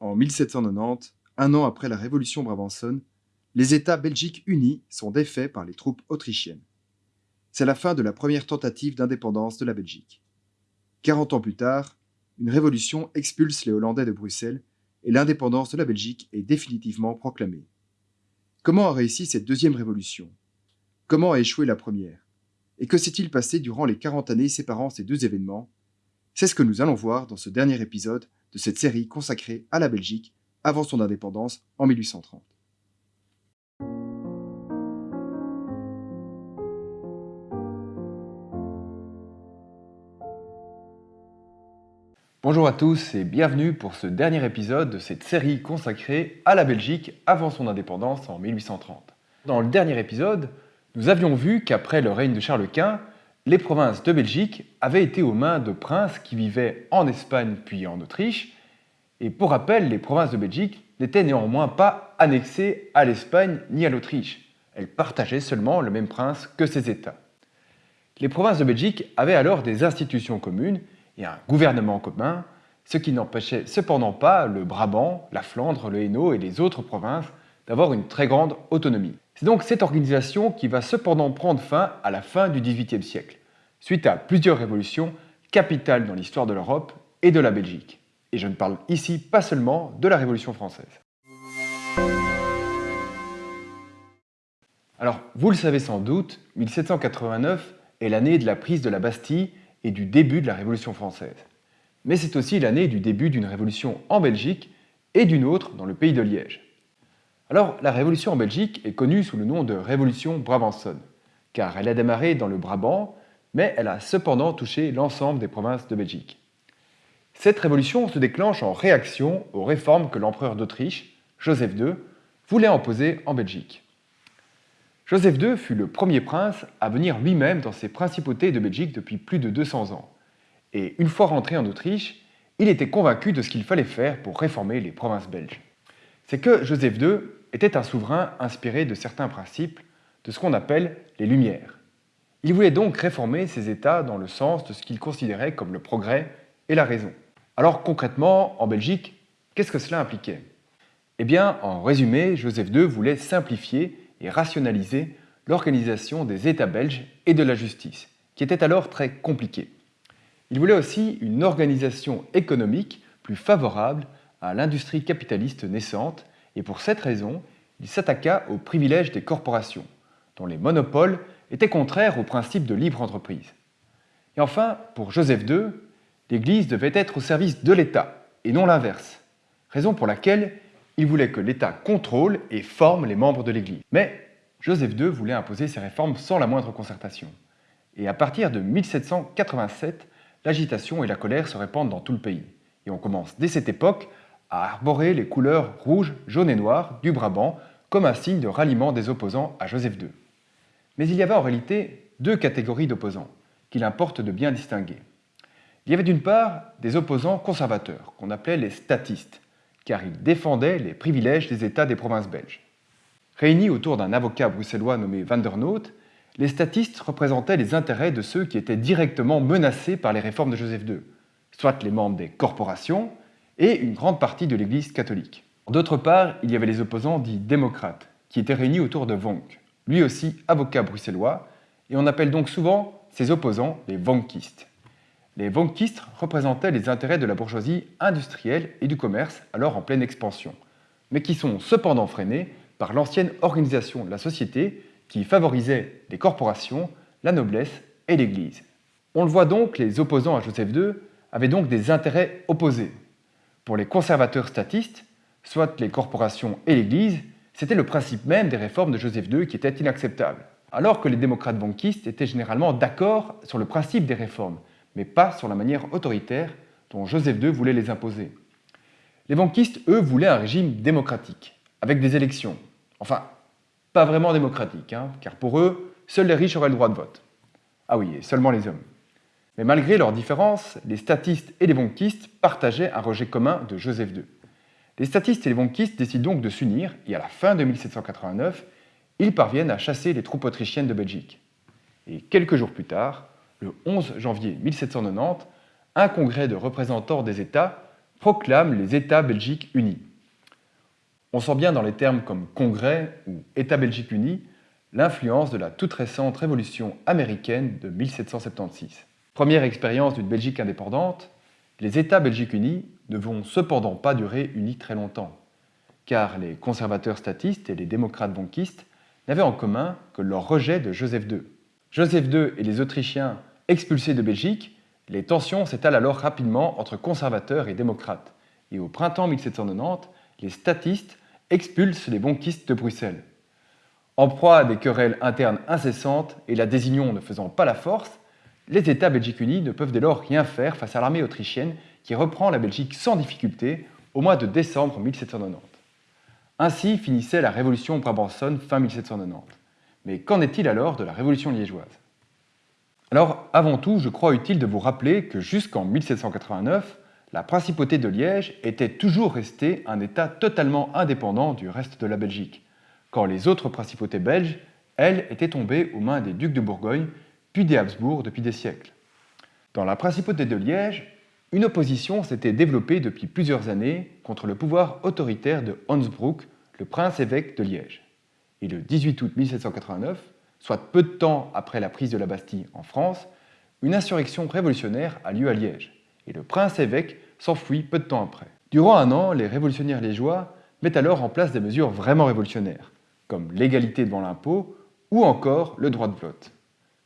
En 1790, un an après la Révolution brabançonne, les États belgiques unis sont défaits par les troupes autrichiennes. C'est la fin de la première tentative d'indépendance de la Belgique. 40 ans plus tard, une révolution expulse les Hollandais de Bruxelles et l'indépendance de la Belgique est définitivement proclamée. Comment a réussi cette deuxième révolution? Comment a échoué la première? Et que s'est-il passé durant les 40 années séparant ces deux événements? C'est ce que nous allons voir dans ce dernier épisode de cette série consacrée à la Belgique avant son indépendance en 1830. Bonjour à tous et bienvenue pour ce dernier épisode de cette série consacrée à la Belgique avant son indépendance en 1830. Dans le dernier épisode, nous avions vu qu'après le règne de Charles Quint, les provinces de Belgique avaient été aux mains de princes qui vivaient en Espagne puis en Autriche. Et pour rappel, les provinces de Belgique n'étaient néanmoins pas annexées à l'Espagne ni à l'Autriche. Elles partageaient seulement le même prince que ces États. Les provinces de Belgique avaient alors des institutions communes et un gouvernement commun, ce qui n'empêchait cependant pas le Brabant, la Flandre, le Hainaut et les autres provinces d'avoir une très grande autonomie. C'est donc cette organisation qui va cependant prendre fin à la fin du XVIIIe siècle, suite à plusieurs révolutions capitales dans l'histoire de l'Europe et de la Belgique. Et je ne parle ici pas seulement de la Révolution française. Alors, vous le savez sans doute, 1789 est l'année de la prise de la Bastille et du début de la Révolution française. Mais c'est aussi l'année du début d'une révolution en Belgique et d'une autre dans le pays de Liège. Alors, la révolution en Belgique est connue sous le nom de Révolution brabançonne, car elle a démarré dans le Brabant, mais elle a cependant touché l'ensemble des provinces de Belgique. Cette révolution se déclenche en réaction aux réformes que l'empereur d'Autriche, Joseph II, voulait imposer en Belgique. Joseph II fut le premier prince à venir lui-même dans ses principautés de Belgique depuis plus de 200 ans. Et une fois rentré en Autriche, il était convaincu de ce qu'il fallait faire pour réformer les provinces belges. C'est que Joseph II était un souverain inspiré de certains principes, de ce qu'on appelle les Lumières. Il voulait donc réformer ces États dans le sens de ce qu'il considérait comme le progrès et la raison. Alors concrètement, en Belgique, qu'est-ce que cela impliquait? Eh bien, en résumé, Joseph II voulait simplifier et rationaliser l'organisation des États belges et de la justice, qui était alors très compliquée. Il voulait aussi une organisation économique plus favorable à l'industrie capitaliste naissante et pour cette raison, il s'attaqua aux privilèges des corporations, dont les monopoles étaient contraires au principe de libre entreprise. Et enfin, pour Joseph II, l'Église devait être au service de l'État et non l'inverse, raison pour laquelle il voulait que l'État contrôle et forme les membres de l'Église. Mais Joseph II voulait imposer ses réformes sans la moindre concertation. Et à partir de 1787, l'agitation et la colère se répandent dans tout le pays. Et on commence dès cette époque à arborer les couleurs rouge, jaune et noir du Brabant comme un signe de ralliement des opposants à Joseph II. Mais il y avait en réalité deux catégories d'opposants qu'il importe de bien distinguer. Il y avait d'une part des opposants conservateurs, qu'on appelait les statistes, car il défendait les privilèges des États des provinces belges. Réunis autour d'un avocat bruxellois nommé Van der Noot, les statistes représentaient les intérêts de ceux qui étaient directement menacés par les réformes de Joseph II, soit les membres des corporations et une grande partie de l'Église catholique. D'autre part, il y avait les opposants dits démocrates, qui étaient réunis autour de Vonk, lui aussi avocat bruxellois, et on appelle donc souvent ces opposants les Vonkistes. Les Vonkistes représentaient les intérêts de la bourgeoisie industrielle et du commerce alors en pleine expansion, mais qui sont cependant freinés par l'ancienne organisation de la société qui favorisait les corporations, la noblesse et l'Église. On le voit donc, les opposants à Joseph II avaient donc des intérêts opposés. Pour les conservateurs statistes, soit les corporations et l'Église, c'était le principe même des réformes de Joseph II qui était inacceptable, alors que les démocrates vonkistes étaient généralement d'accord sur le principe des réformes, mais pas sur la manière autoritaire dont Joseph II voulait les imposer. Les banquistes, eux, voulaient un régime démocratique, avec des élections. Enfin, pas vraiment démocratique, hein, car pour eux, seuls les riches auraient le droit de vote. Ah oui, et seulement les hommes. Mais malgré leurs différences, les statistes et les banquistes partageaient un rejet commun de Joseph II. Les statistes et les banquistes décident donc de s'unir, et à la fin de 1789, ils parviennent à chasser les troupes autrichiennes de Belgique. Et quelques jours plus tard, le 11 janvier 1790, un congrès de représentants des États proclame les États belgiques unis. On sent bien dans les termes comme Congrès ou État belgique uni l'influence de la toute récente révolution américaine de 1776. Première expérience d'une Belgique indépendante, les États belgiques unis ne vont cependant pas durer unis très longtemps, car les conservateurs statistes et les démocrates banquistes n'avaient en commun que leur rejet de Joseph II. Joseph II et les Autrichiens expulsés de Belgique, les tensions s'étalent alors rapidement entre conservateurs et démocrates, et au printemps 1790, les statistes expulsent les banquistes de Bruxelles. En proie à des querelles internes incessantes et la désunion ne faisant pas la force, les États belgiques unis ne peuvent dès lors rien faire face à l'armée autrichienne qui reprend la Belgique sans difficulté au mois de décembre 1790. Ainsi finissait la révolution brabançonne fin 1790. Mais qu'en est-il alors de la révolution liégeoise? Alors, avant tout, je crois utile de vous rappeler que jusqu'en 1789, la principauté de Liège était toujours restée un État totalement indépendant du reste de la Belgique, quand les autres principautés belges, elles, étaient tombées aux mains des ducs de Bourgogne, puis des Habsbourg depuis des siècles. Dans la principauté de Liège, une opposition s'était développée depuis plusieurs années contre le pouvoir autoritaire de Hansbroek, le prince-évêque de Liège. Et le 18 août 1789, soit peu de temps après la prise de la Bastille en France, une insurrection révolutionnaire a lieu à Liège, et le prince-évêque s'enfuit peu de temps après. Durant un an, les révolutionnaires liégeois mettent alors en place des mesures vraiment révolutionnaires, comme l'égalité devant l'impôt ou encore le droit de vote.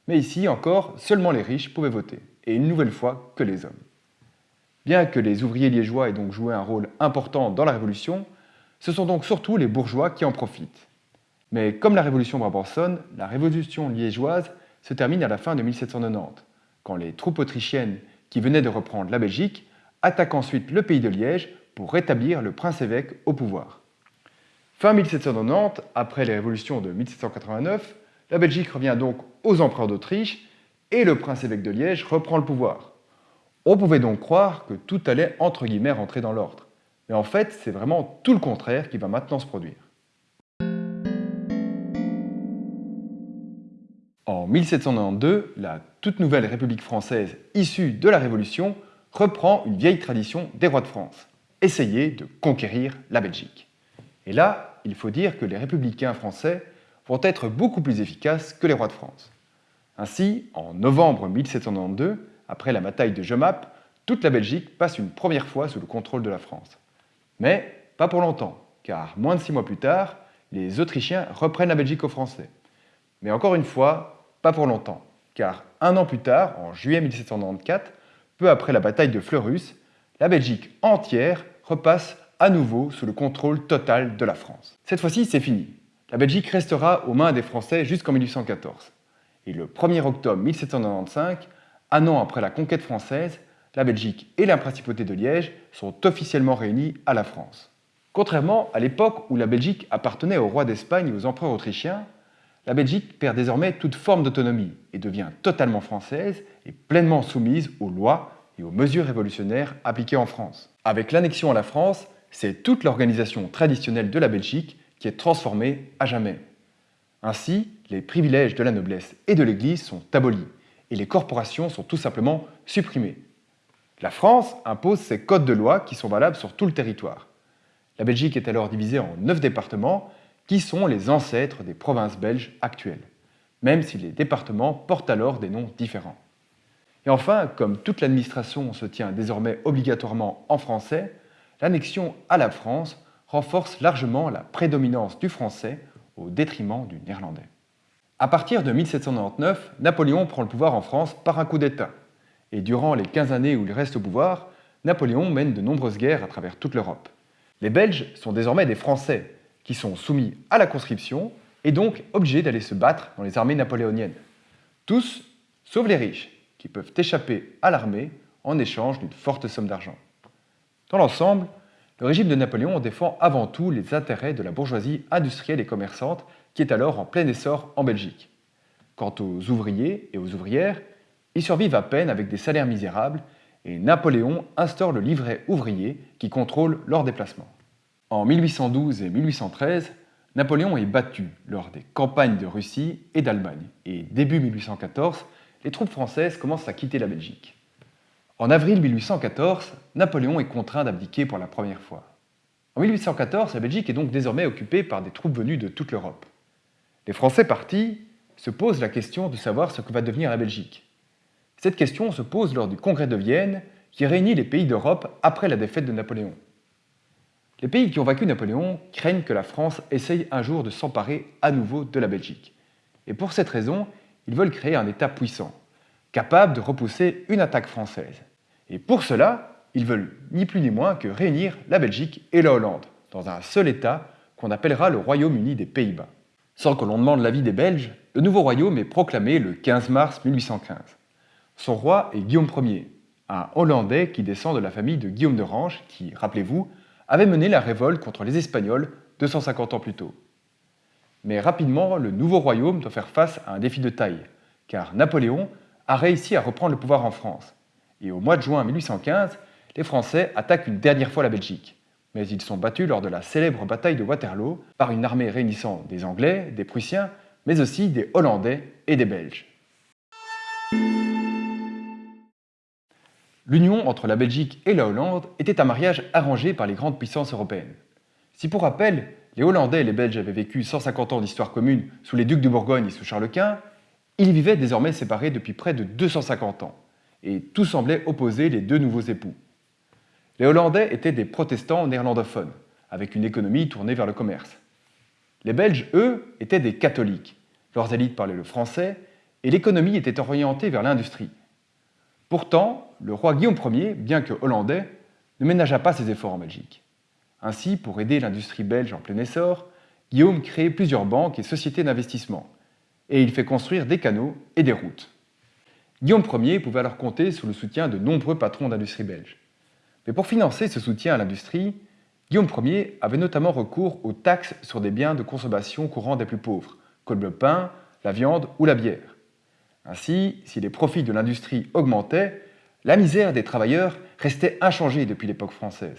Mais ici encore, seulement les riches pouvaient voter, et une nouvelle fois que les hommes. Bien que les ouvriers liégeois aient donc joué un rôle important dans la Révolution, ce sont donc surtout les bourgeois qui en profitent. Mais comme la Révolution brabançonne, la Révolution liégeoise se termine à la fin de 1790, quand les troupes autrichiennes qui venaient de reprendre la Belgique attaquent ensuite le pays de Liège pour rétablir le prince-évêque au pouvoir. Fin 1790, après les révolutions de 1789, la Belgique revient donc aux empereurs d'Autriche et le prince-évêque de Liège reprend le pouvoir. On pouvait donc croire que tout allait entre guillemets rentrer dans l'ordre. Mais en fait, c'est vraiment tout le contraire qui va maintenant se produire. En 1792, la toute nouvelle République française issue de la Révolution reprend une vieille tradition des rois de France, essayer de conquérir la Belgique. Et là, il faut dire que les républicains français vont être beaucoup plus efficaces que les rois de France. Ainsi, en novembre 1792, après la bataille de Jemappes, toute la Belgique passe une première fois sous le contrôle de la France. Mais pas pour longtemps, car moins de six mois plus tard, les Autrichiens reprennent la Belgique aux Français. Mais encore une fois, pas pour longtemps, car un an plus tard, en juillet 1794, peu après la bataille de Fleurus, la Belgique entière repasse à nouveau sous le contrôle total de la France. Cette fois-ci, c'est fini. La Belgique restera aux mains des Français jusqu'en 1814. Et le 1er octobre 1795, un an après la conquête française, la Belgique et la principauté de Liège sont officiellement réunis à la France. Contrairement à l'époque où la Belgique appartenait au roi d'Espagne et aux empereurs autrichiens, la Belgique perd désormais toute forme d'autonomie et devient totalement française et pleinement soumise aux lois et aux mesures révolutionnaires appliquées en France. Avec l'annexion à la France, c'est toute l'organisation traditionnelle de la Belgique qui est transformée à jamais. Ainsi, les privilèges de la noblesse et de l'Église sont abolis et les corporations sont tout simplement supprimées. La France impose ses codes de loi qui sont valables sur tout le territoire. La Belgique est alors divisée en neuf départements qui sont les ancêtres des provinces belges actuelles, même si les départements portent alors des noms différents. Et enfin, comme toute l'administration se tient désormais obligatoirement en français, l'annexion à la France renforce largement la prédominance du français au détriment du néerlandais. À partir de 1799, Napoléon prend le pouvoir en France par un coup d'État. Et durant les 15 années où il reste au pouvoir, Napoléon mène de nombreuses guerres à travers toute l'Europe. Les Belges sont désormais des Français, qui sont soumis à la conscription et donc obligés d'aller se battre dans les armées napoléoniennes. Tous, sauf les riches, qui peuvent échapper à l'armée en échange d'une forte somme d'argent. Dans l'ensemble, le régime de Napoléon défend avant tout les intérêts de la bourgeoisie industrielle et commerçante qui est alors en plein essor en Belgique. Quant aux ouvriers et aux ouvrières, ils survivent à peine avec des salaires misérables et Napoléon instaure le livret ouvrier qui contrôle leurs déplacements. En 1812 et 1813, Napoléon est battu lors des campagnes de Russie et d'Allemagne et début 1814, les troupes françaises commencent à quitter la Belgique. En avril 1814, Napoléon est contraint d'abdiquer pour la première fois. En 1814, la Belgique est donc désormais occupée par des troupes venues de toute l'Europe. Les Français partis se posent la question de savoir ce que va devenir la Belgique. Cette question se pose lors du Congrès de Vienne qui réunit les pays d'Europe après la défaite de Napoléon. Les pays qui ont vaincu Napoléon craignent que la France essaye un jour de s'emparer à nouveau de la Belgique. Et pour cette raison, ils veulent créer un État puissant, capable de repousser une attaque française. Et pour cela, ils veulent ni plus ni moins que réunir la Belgique et la Hollande dans un seul État qu'on appellera le Royaume-Uni des Pays-Bas. Sans que l'on demande l'avis des Belges, le nouveau royaume est proclamé le 15 mars 1815. Son roi est Guillaume Ier, un Hollandais qui descend de la famille de Guillaume d'Orange qui, rappelez-vous, avait mené la révolte contre les Espagnols 250 ans plus tôt. Mais rapidement, le nouveau royaume doit faire face à un défi de taille, car Napoléon a réussi à reprendre le pouvoir en France. Et au mois de juin 1815, les Français attaquent une dernière fois la Belgique. Mais ils sont battus lors de la célèbre bataille de Waterloo par une armée réunissant des Anglais, des Prussiens, mais aussi des Hollandais et des Belges. L'union entre la Belgique et la Hollande était un mariage arrangé par les grandes puissances européennes. Si pour rappel, les Hollandais et les Belges avaient vécu 150 ans d'histoire commune sous les ducs de Bourgogne et sous Charles Quint, ils vivaient désormais séparés depuis près de 250 ans, et tout semblait opposer les deux nouveaux époux. Les Hollandais étaient des protestants néerlandophones, avec une économie tournée vers le commerce. Les Belges, eux, étaient des catholiques. Leurs élites parlaient le français et l'économie était orientée vers l'industrie. Pourtant, le roi Guillaume Ier, bien que hollandais, ne ménagea pas ses efforts en Belgique. Ainsi, pour aider l'industrie belge en plein essor, Guillaume crée plusieurs banques et sociétés d'investissement, et il fait construire des canaux et des routes. Guillaume Ier pouvait alors compter sur le soutien de nombreux patrons d'industrie belge. Mais pour financer ce soutien à l'industrie, Guillaume Ier avait notamment recours aux taxes sur des biens de consommation courants des plus pauvres, comme le pain, la viande ou la bière. Ainsi, si les profits de l'industrie augmentaient, la misère des travailleurs restait inchangée depuis l'époque française.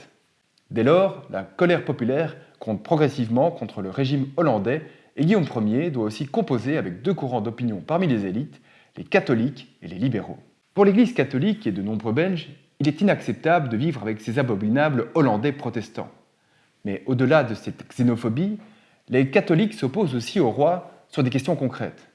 Dès lors, la colère populaire compte progressivement contre le régime hollandais et Guillaume Ier doit aussi composer avec deux courants d'opinion parmi les élites, les catholiques et les libéraux. Pour l'Église catholique et de nombreux Belges, il est inacceptable de vivre avec ces abominables Hollandais protestants. Mais au-delà de cette xénophobie, les catholiques s'opposent aussi au roi sur des questions concrètes.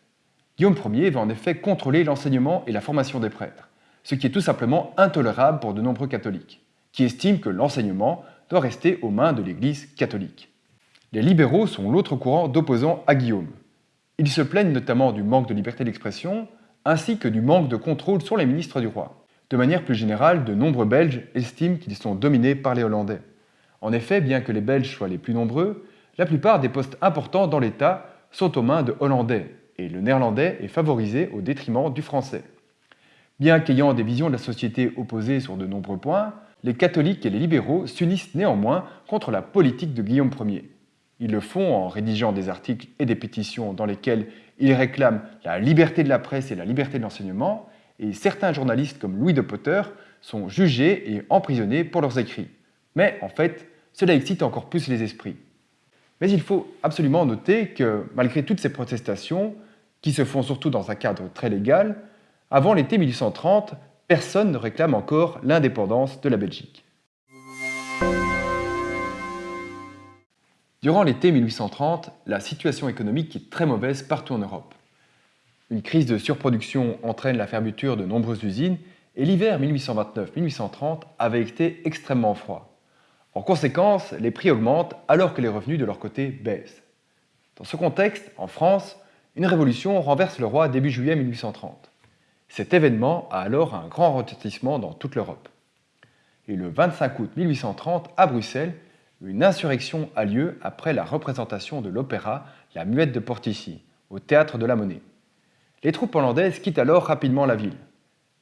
Guillaume Ier va en effet contrôler l'enseignement et la formation des prêtres, ce qui est tout simplement intolérable pour de nombreux catholiques, qui estiment que l'enseignement doit rester aux mains de l'Église catholique. Les libéraux sont l'autre courant d'opposants à Guillaume. Ils se plaignent notamment du manque de liberté d'expression, ainsi que du manque de contrôle sur les ministres du roi. De manière plus générale, de nombreux Belges estiment qu'ils sont dominés par les Hollandais. En effet, bien que les Belges soient les plus nombreux, la plupart des postes importants dans l'État sont aux mains de Hollandais, et le néerlandais est favorisé au détriment du français. Bien qu'ayant des visions de la société opposées sur de nombreux points, les catholiques et les libéraux s'unissent néanmoins contre la politique de Guillaume Ier. Ils le font en rédigeant des articles et des pétitions dans lesquels ils réclament la liberté de la presse et la liberté de l'enseignement, et certains journalistes comme Louis de Potter sont jugés et emprisonnés pour leurs écrits. Mais en fait, cela excite encore plus les esprits. Mais il faut absolument noter que malgré toutes ces protestations, qui se font surtout dans un cadre très légal, avant l'été 1830, personne ne réclame encore l'indépendance de la Belgique. Durant l'été 1830, la situation économique est très mauvaise partout en Europe. Une crise de surproduction entraîne la fermeture de nombreuses usines et l'hiver 1829-1830 avait été extrêmement froid. En conséquence, les prix augmentent alors que les revenus de leur côté baissent. Dans ce contexte, en France, une révolution renverse le roi début juillet 1830. Cet événement a alors un grand retentissement dans toute l'Europe. Et le 25 août 1830, à Bruxelles, une insurrection a lieu après la représentation de l'opéra La Muette de Portici, au théâtre de la Monnaie. Les troupes hollandaises quittent alors rapidement la ville.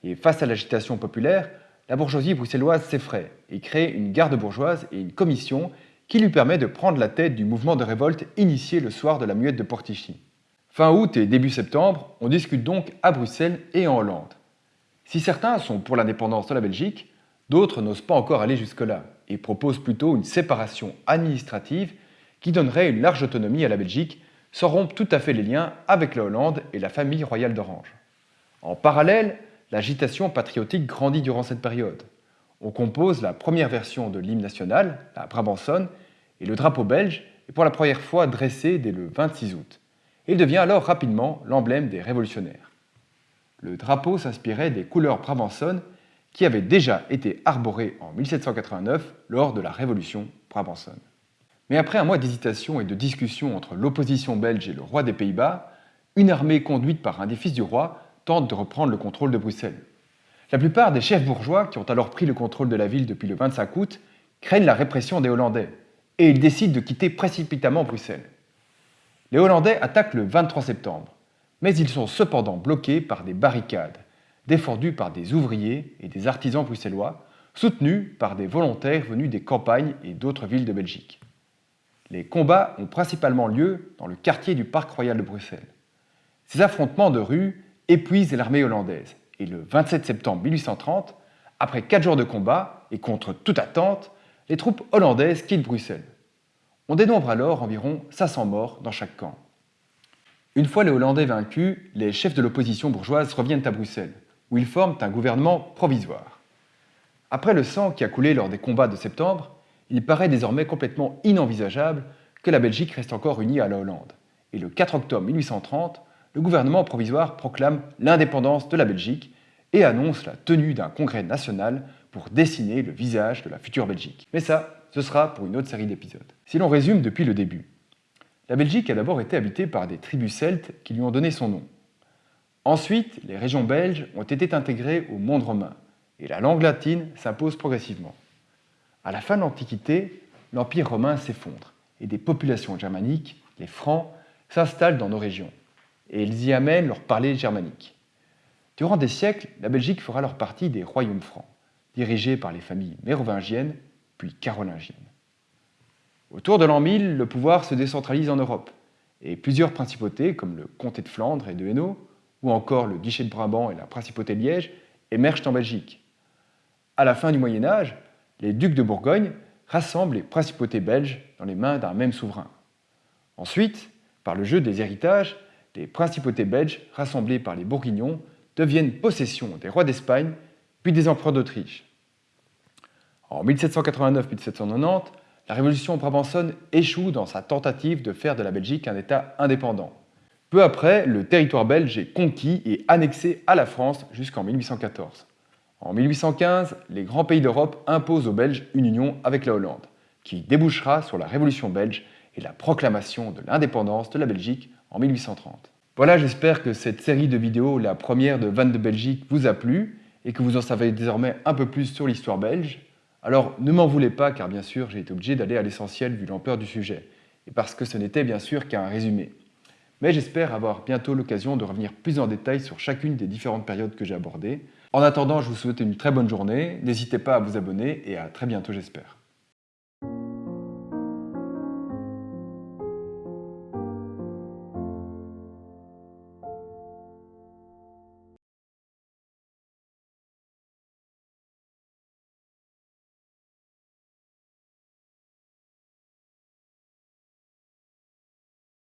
Et face à l'agitation populaire, la bourgeoisie bruxelloise s'effraie et crée une garde bourgeoise et une commission qui lui permet de prendre la tête du mouvement de révolte initié le soir de la muette de Portichy. Fin août et début septembre, on discute donc à Bruxelles et en Hollande. Si certains sont pour l'indépendance de la Belgique, d'autres n'osent pas encore aller jusque-là et proposent plutôt une séparation administrative qui donnerait une large autonomie à la Belgique sans tout à fait les liens avec la Hollande et la famille royale d'Orange. En parallèle, l'agitation patriotique grandit durant cette période. On compose la première version de l'hymne national, la Brabançonne, et le drapeau belge est pour la première fois dressé dès le 26 août. Il devient alors rapidement l'emblème des révolutionnaires. Le drapeau s'inspirait des couleurs brabançonnes qui avaient déjà été arborées en 1789 lors de la Révolution brabançonne. Mais après un mois d'hésitation et de discussion entre l'opposition belge et le roi des Pays-Bas, une armée conduite par un des fils du roi tente de reprendre le contrôle de Bruxelles. La plupart des chefs bourgeois qui ont alors pris le contrôle de la ville depuis le 25 août craignent la répression des Hollandais et ils décident de quitter précipitamment Bruxelles. Les Hollandais attaquent le 23 septembre, mais ils sont cependant bloqués par des barricades, défendues par des ouvriers et des artisans bruxellois, soutenus par des volontaires venus des campagnes et d'autres villes de Belgique. Les combats ont principalement lieu dans le quartier du Parc royal de Bruxelles. Ces affrontements de rue épuisent l'armée hollandaise, et le 27 septembre 1830, après quatre jours de combat et contre toute attente, les troupes hollandaises quittent Bruxelles. On dénombre alors environ 500 morts dans chaque camp. Une fois les Hollandais vaincus, les chefs de l'opposition bourgeoise reviennent à Bruxelles, où ils forment un gouvernement provisoire. Après le sang qui a coulé lors des combats de septembre, il paraît désormais complètement inenvisageable que la Belgique reste encore unie à la Hollande. Et le 4 octobre 1830, le gouvernement provisoire proclame l'indépendance de la Belgique et annonce la tenue d'un congrès national pour dessiner le visage de la future Belgique. Mais ça, ce sera pour une autre série d'épisodes. Si l'on résume depuis le début, la Belgique a d'abord été habitée par des tribus celtes qui lui ont donné son nom. Ensuite, les régions belges ont été intégrées au monde romain et la langue latine s'impose progressivement. À la fin de l'Antiquité, l'Empire romain s'effondre et des populations germaniques, les Francs, s'installent dans nos régions et ils y amènent leur parler germanique. Durant des siècles, la Belgique fera leur partie des royaumes francs dirigés par les familles mérovingiennes puis carolingiennes. Autour de l'an 1000, le pouvoir se décentralise en Europe, et plusieurs principautés, comme le comté de Flandre et de Hainaut, ou encore le duché de Brabant et la principauté de Liège, émergent en Belgique. À la fin du Moyen Âge, les ducs de Bourgogne rassemblent les principautés belges dans les mains d'un même souverain. Ensuite, par le jeu des héritages, les principautés belges, rassemblées par les Bourguignons, deviennent possession des rois d'Espagne, puis des empereurs d'Autriche. En 1789-1790, la révolution brabançonne échoue dans sa tentative de faire de la Belgique un État indépendant. Peu après, le territoire belge est conquis et annexé à la France jusqu'en 1814. En 1815, les grands pays d'Europe imposent aux Belges une union avec la Hollande, qui débouchera sur la Révolution belge et la proclamation de l'indépendance de la Belgique en 1830. Voilà, j'espère que cette série de vidéos, la première de Vannes de Belgique, vous a plu et que vous en savez désormais un peu plus sur l'histoire belge. Alors ne m'en voulez pas car bien sûr j'ai été obligé d'aller à l'essentiel vu l'ampleur du sujet, et parce que ce n'était bien sûr qu'un résumé. Mais j'espère avoir bientôt l'occasion de revenir plus en détail sur chacune des différentes périodes que j'ai abordées. En attendant, je vous souhaite une très bonne journée, n'hésitez pas à vous abonner et à très bientôt j'espère.